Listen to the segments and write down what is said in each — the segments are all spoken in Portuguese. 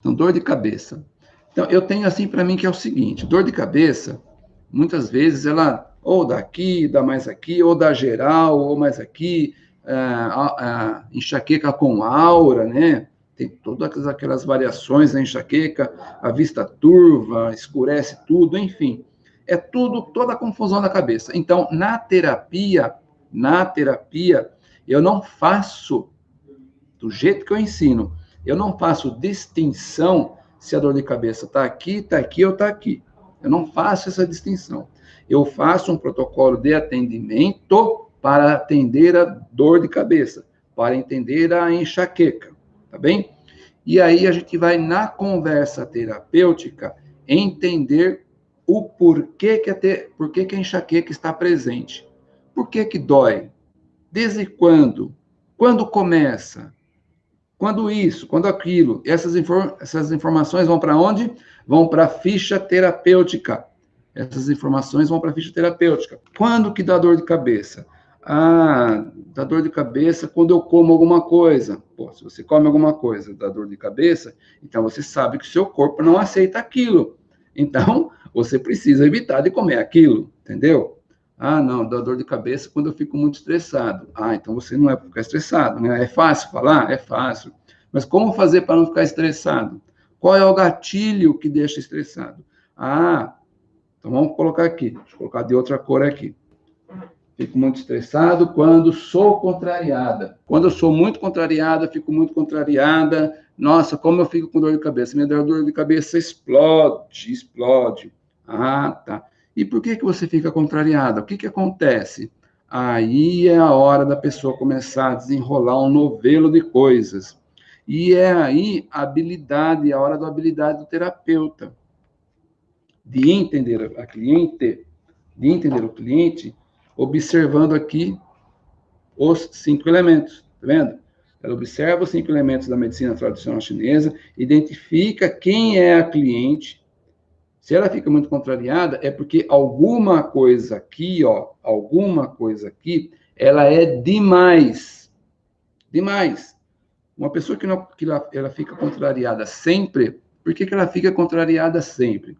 Então, dor de cabeça. Então, eu tenho assim para mim que é o seguinte: dor de cabeça, muitas vezes ela ou dá aqui, dá mais aqui, ou dá geral, ou mais aqui, é, a, a enxaqueca com aura, né? Tem todas aquelas variações da enxaqueca, a vista turva, escurece tudo, enfim. É tudo, toda a confusão da cabeça. Então, na terapia, na terapia, eu não faço do jeito que eu ensino. Eu não faço distinção se a dor de cabeça está aqui, está aqui ou está aqui. Eu não faço essa distinção. Eu faço um protocolo de atendimento para atender a dor de cabeça, para entender a enxaqueca, tá bem? E aí a gente vai na conversa terapêutica entender o porquê que a, porquê que a enxaqueca está presente. Por que que dói? Desde quando? Quando começa? Quando isso, quando aquilo. Essas, inform essas informações vão para onde? Vão para a ficha terapêutica. Essas informações vão para a ficha terapêutica. Quando que dá dor de cabeça? Ah, dá dor de cabeça quando eu como alguma coisa. Pô, se você come alguma coisa, dá dor de cabeça, então você sabe que o seu corpo não aceita aquilo. Então, você precisa evitar de comer aquilo, entendeu? Ah, não, dá dor de cabeça quando eu fico muito estressado. Ah, então você não é ficar estressado, né? É fácil falar? É fácil. Mas como fazer para não ficar estressado? Qual é o gatilho que deixa estressado? Ah, então vamos colocar aqui. Deixa eu colocar de outra cor aqui. Fico muito estressado quando sou contrariada. Quando eu sou muito contrariada, fico muito contrariada. Nossa, como eu fico com dor de cabeça. Minha dor de cabeça explode, explode. Ah, tá. E por que, que você fica contrariada? O que, que acontece? Aí é a hora da pessoa começar a desenrolar um novelo de coisas. E é aí a habilidade, a hora da habilidade do terapeuta. De entender a cliente, de entender o cliente, observando aqui os cinco elementos, tá vendo? Ela observa os cinco elementos da medicina tradicional chinesa, identifica quem é a cliente, se ela fica muito contrariada, é porque alguma coisa aqui, ó, alguma coisa aqui, ela é demais. Demais. Uma pessoa que, não, que ela, ela fica contrariada sempre, por que, que ela fica contrariada sempre?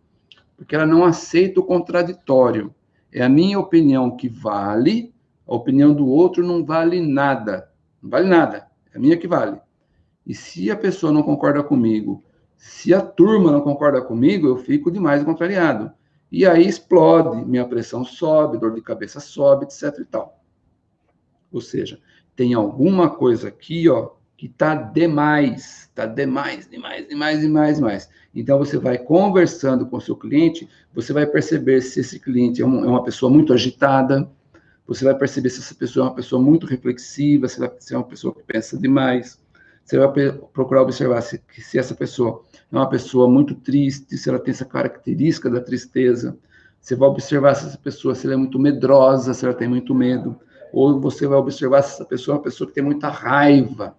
Porque ela não aceita o contraditório. É a minha opinião que vale, a opinião do outro não vale nada. Não vale nada. É a minha que vale. E se a pessoa não concorda comigo se a turma não concorda comigo, eu fico demais contrariado. E aí explode, minha pressão sobe, dor de cabeça sobe, etc e tal. Ou seja, tem alguma coisa aqui, ó, que tá demais, tá demais, demais, demais, demais, demais. Então você vai conversando com o seu cliente, você vai perceber se esse cliente é, um, é uma pessoa muito agitada, você vai perceber se essa pessoa é uma pessoa muito reflexiva, se, se é uma pessoa que pensa demais. Você vai procurar observar se, se essa pessoa é uma pessoa muito triste, se ela tem essa característica da tristeza. Você vai observar se essa pessoa se ela é muito medrosa, se ela tem muito medo. Ou você vai observar se essa pessoa é uma pessoa que tem muita raiva.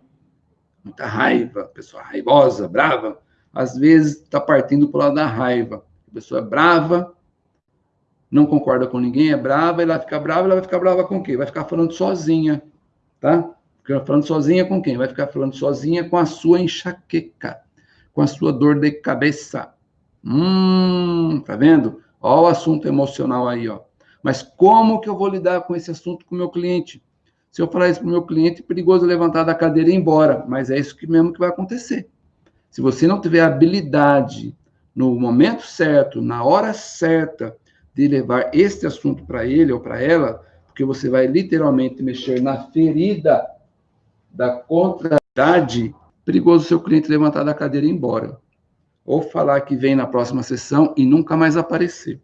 Muita raiva, pessoa raivosa, brava. Às vezes está partindo para o lado da raiva. A pessoa é brava, não concorda com ninguém, é brava, ela fica brava, ela vai ficar brava com quê? Vai ficar falando sozinha, tá? Fica falando sozinha com quem? Vai ficar falando sozinha com a sua enxaqueca com a sua dor de cabeça. Hum, tá vendo? Ó o assunto emocional aí, ó. Mas como que eu vou lidar com esse assunto com o meu cliente? Se eu falar isso para o meu cliente, é perigoso levantar da cadeira e ir embora. Mas é isso que mesmo que vai acontecer. Se você não tiver habilidade no momento certo, na hora certa, de levar este assunto para ele ou para ela, porque você vai literalmente mexer na ferida da contrariedade perigoso seu cliente levantar da cadeira e ir embora. Ou falar que vem na próxima sessão e nunca mais aparecer.